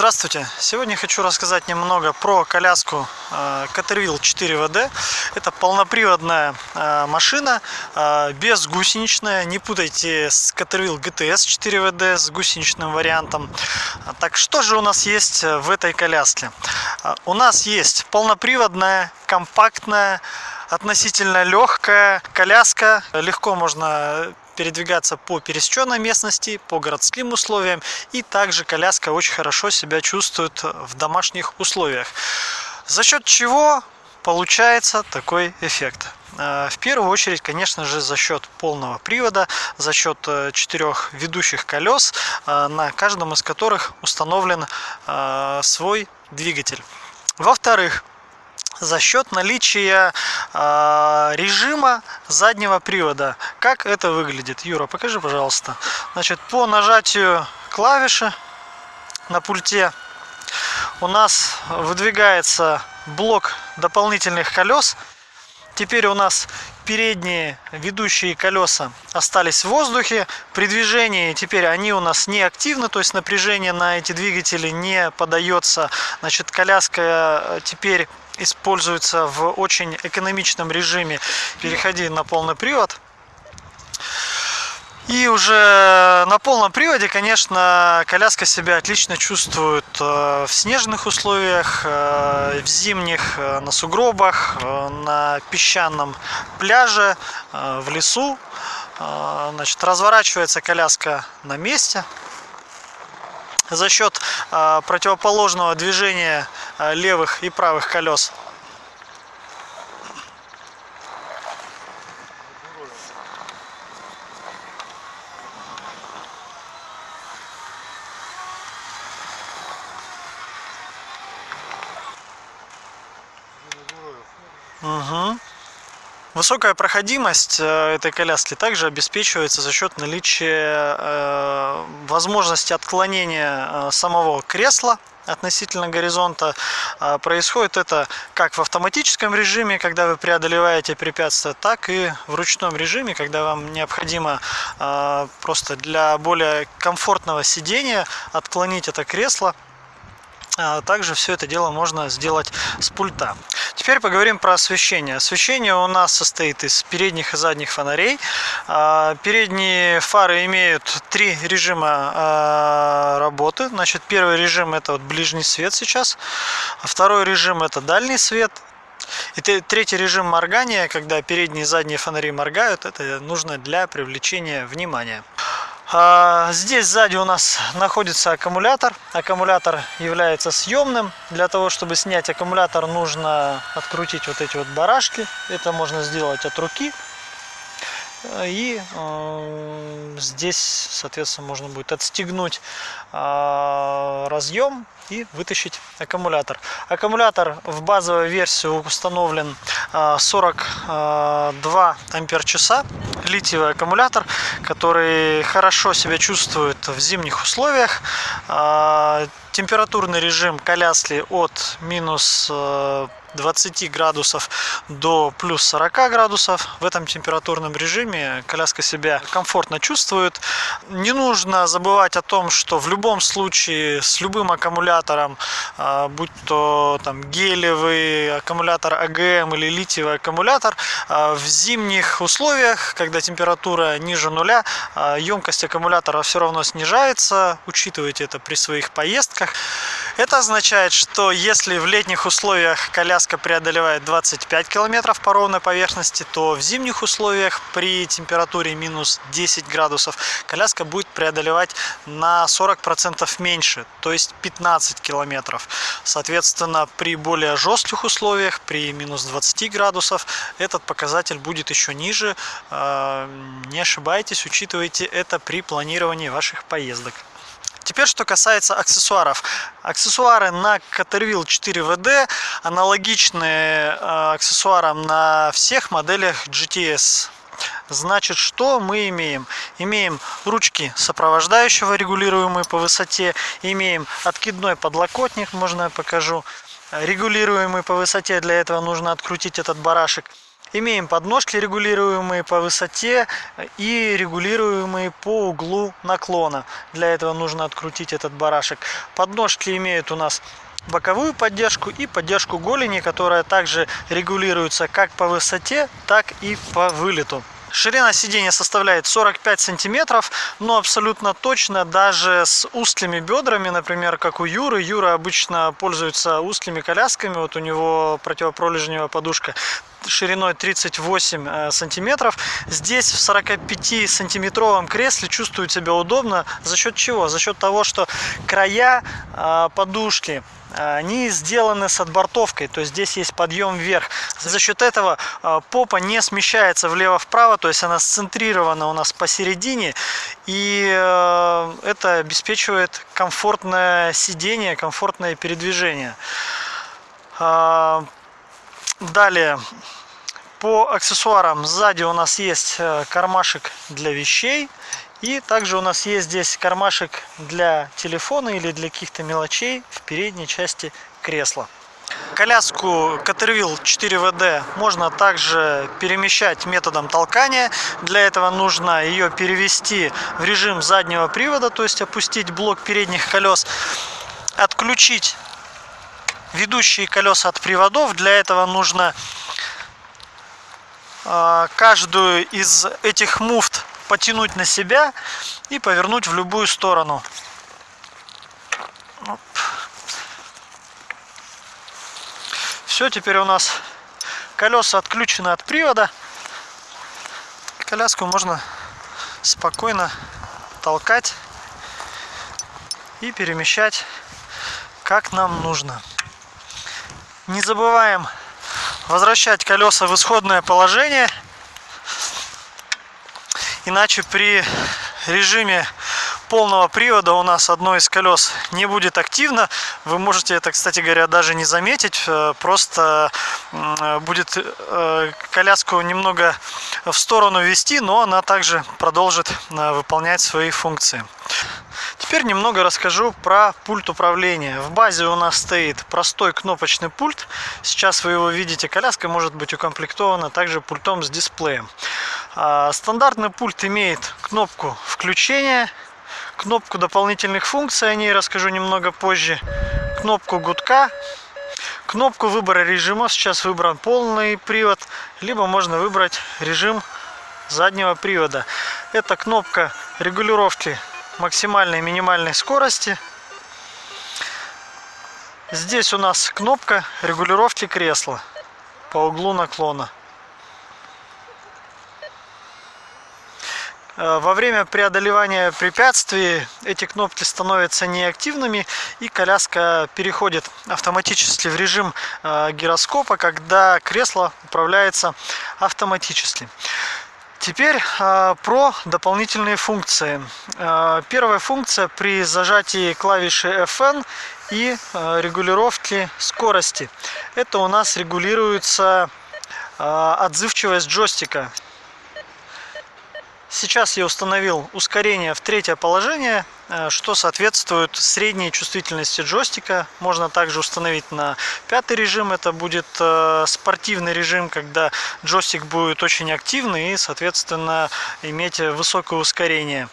Здравствуйте! Сегодня хочу рассказать немного про коляску э, Caterwheel 4WD. Это полноприводная э, машина, э, безгусеничная. Не путайте с Caterwheel GTS 4WD с гусеничным вариантом. Так что же у нас есть в этой коляске? У нас есть полноприводная, компактная, относительно легкая коляска. Легко можно передвигаться по пересеченной местности, по городским условиям. И также коляска очень хорошо себя чувствует в домашних условиях. За счет чего получается такой эффект? Э, в первую очередь, конечно же, за счет полного привода, за счет э, четырех ведущих колес, э, на каждом из которых установлен свой двигатель. Во-вторых, за счет наличия э, режима заднего привода. Как это выглядит? Юра, покажи, пожалуйста. Значит, по нажатию клавиши на пульте у нас выдвигается блок дополнительных колес. Теперь у нас передние ведущие колеса остались в воздухе. При движении теперь они у нас не активны, то есть напряжение на эти двигатели не подается. Значит, коляска э, теперь используется в очень экономичном режиме. Переходи на полный привод. И уже на полном приводе, конечно, коляска себя отлично чувствует э, в снежных условиях, э, в зимних, э, на сугробах, на песчаном пляже, в лесу. Значит, разворачивается коляска на месте за счет противоположного движения левых и правых колес Угу. Высокая проходимость э, этой коляски также обеспечивается за счет наличия э, возможности отклонения э, самого кресла относительно горизонта. Происходит это как в автоматическом режиме, когда вы преодолеваете препятствия, так и в ручном режиме, когда вам необходимо просто для более комфортного сидения отклонить это кресло а также все это дело можно сделать с пульта. Теперь поговорим про освещение. Освещение у нас состоит из передних и задних фонарей. А, передние фары имеют три режима а, работы. Значит, первый режим это вот ближний свет сейчас. Второй режим это дальний свет. И третий режим моргания, когда передние и задние фонари моргают, это нужно для привлечения внимания. А, здесь сзади у нас находится аккумулятор. Аккумулятор является съемным. Для того, чтобы снять аккумулятор, нужно открутить вот эти вот барашки. Это можно сделать от руки. И э, здесь, соответственно, можно будет отстегнуть э, разъем и вытащить аккумулятор. Аккумулятор в базовой версии установлен 42 э, ампер часа. Литиевый аккумулятор, который хорошо себя чувствует в зимних условиях. Температурный режим коляски от минус 20 градусов до плюс 40 градусов. В этом температурном режиме коляска себя комфортно чувствует. Не нужно забывать о том, что в любом случае с любым аккумулятором, а, будь то там гелевый аккумулятор АГМ или литиевый аккумулятор, а, в зимних условиях, когда температура ниже нуля, а, емкость аккумулятора все равно снижается. Учитывайте это при своих поездках. Это означает, что если в летних условиях коляска преодолевает 25 километров по ровной поверхности, то в зимних условиях при температуре минус 10 градусов коляска будет преодолевать на 40% меньше, то есть 15 километров. Соответственно, при более жестких условиях, при минус 20 градусов, этот показатель будет еще ниже. Э, не ошибайтесь, учитывайте это при планировании ваших поездок. Теперь, что касается аксессуаров. Аксессуары на Caterwheel 4WD аналогичны э, аксессуарам на всех моделях GTS. Значит, что мы имеем? Имеем ручки сопровождающего, регулируемые по высоте. Имеем откидной подлокотник, можно я покажу. Регулируемый по высоте, для этого нужно открутить этот барашек. Имеем подножки регулируемые по высоте и регулируемые по углу наклона. Для этого нужно открутить этот барашек. Подножки имеют у нас боковую поддержку и поддержку голени, которая также регулируется как по высоте, так и по вылету. Ширина сидения составляет 45 сантиметров, но абсолютно точно даже с узкими бедрами, например, как у Юры. Юра обычно пользуется узкими колясками, вот у него противопролежневая подушка шириной 38 э, сантиметров. Здесь в 45 сантиметровом кресле чувствует себя удобно. За счет чего? За счет того, что края э, подушки они сделаны с отбортовкой, то есть здесь есть подъем вверх. За счет этого попа не смещается влево-вправо, то есть она сцентрирована у нас посередине, и э, это обеспечивает комфортное сидение, комфортное передвижение. Далее, по аксессуарам сзади у нас есть э, кармашек для вещей и также у нас есть здесь кармашек для телефона или для каких-то мелочей в передней части кресла. Коляску Caterwheel 4WD можно также перемещать методом толкания. Для этого нужно ее перевести в режим заднего привода, то есть опустить блок передних колес, отключить ведущие колеса от приводов. Для этого нужно а, каждую из этих муфт потянуть на себя и повернуть в любую сторону. Все, теперь у нас колеса отключены от привода. Коляску можно спокойно толкать и перемещать как нам нужно. Не забываем возвращать колеса в исходное положение – Иначе при режиме полного привода у нас одно из колес не будет активно. Вы можете это, кстати говоря, даже не заметить. Э, просто будет э, коляску немного в сторону вести, но она также продолжит э, выполнять свои функции. Теперь немного расскажу про пульт управления. В базе у нас стоит простой кнопочный пульт. Сейчас вы его видите. Коляска может быть укомплектована также пультом с дисплеем. А, стандартный пульт имеет кнопку включения, кнопку дополнительных функций, о ней расскажу немного позже, кнопку гудка, кнопку выбора режима, сейчас выбран полный привод, либо можно выбрать режим заднего привода. Это кнопка регулировки максимальной и минимальной скорости. Здесь у нас кнопка регулировки кресла по углу наклона. Э, во время преодолевания препятствий эти кнопки становятся неактивными и коляска переходит автоматически в режим э, гироскопа, когда кресло управляется автоматически. Теперь э, про дополнительные функции. Первая функция при зажатии клавиши FN и регулировки скорости. Это у нас регулируется отзывчивость джойстика. Сейчас я установил ускорение в третье положение, э, что соответствует средней чувствительности джойстика. Можно также установить на пятый режим, это будет э, спортивный режим, когда джойстик будет очень активный и, соответственно, иметь высокое ускорение.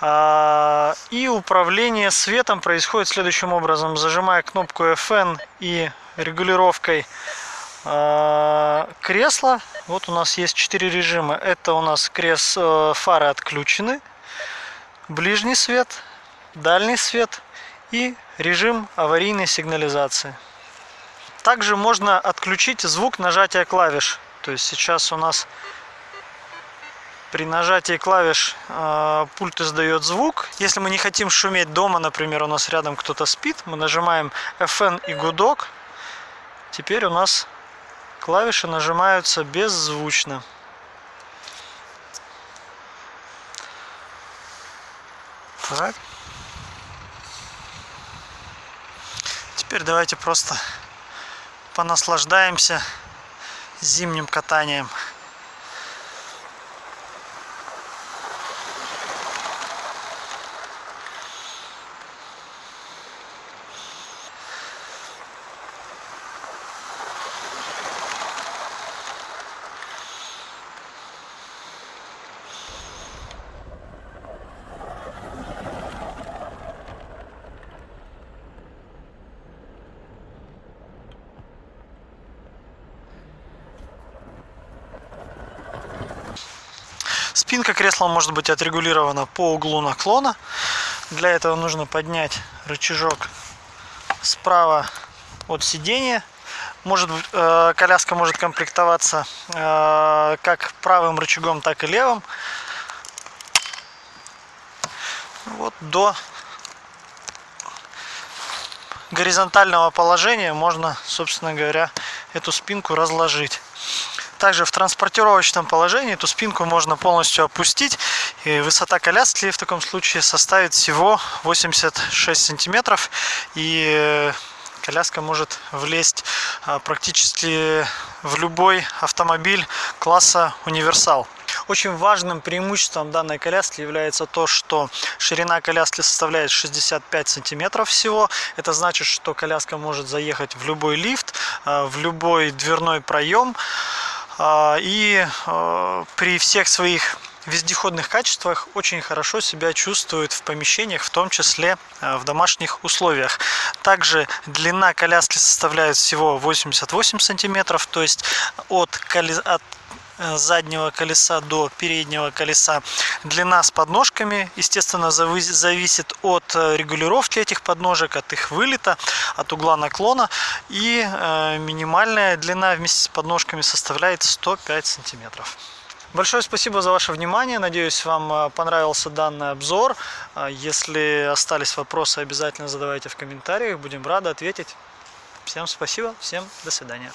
А, и управление светом происходит следующим образом. Зажимая кнопку FN и регулировкой а, кресла. Вот у нас есть четыре режима. Это у нас крес э, фары отключены, ближний свет, дальний свет и режим аварийной сигнализации. Также можно отключить звук нажатия клавиш. То есть сейчас у нас при нажатии клавиш э, пульт издает звук. Если мы не хотим шуметь дома, например, у нас рядом кто-то спит, мы нажимаем FN и гудок. Теперь у нас Клавиши нажимаются беззвучно. Так. Теперь давайте просто понаслаждаемся зимним катанием. Спинка кресла может быть отрегулирована по углу наклона. Для этого нужно поднять рычажок справа от сидения. Может, э, коляска может комплектоваться э, как правым рычагом, так и левым. Вот до горизонтального положения можно, собственно говоря, эту спинку разложить. Также в транспортировочном положении эту спинку можно полностью опустить. И высота коляски в таком случае составит всего 86 сантиметров. И э, коляска может влезть а, практически в любой автомобиль класса универсал. Очень важным преимуществом данной коляски является то, что ширина коляски составляет 65 сантиметров всего. Это значит, что коляска может заехать в любой лифт, а, в любой дверной проем. А, и а, при всех своих вездеходных качествах очень хорошо себя чувствует в помещениях, в том числе а, в домашних условиях. Также длина коляски составляет всего 88 сантиметров, то есть от, от заднего колеса до переднего колеса. Длина с подножками, естественно, зависит от э, регулировки этих подножек, от их вылета, от угла наклона. И э, минимальная длина вместе с подножками составляет 105 сантиметров. Большое спасибо за ваше внимание. Надеюсь, вам понравился данный обзор. Если остались вопросы, обязательно задавайте в комментариях. Будем рады ответить. Всем спасибо, всем до свидания.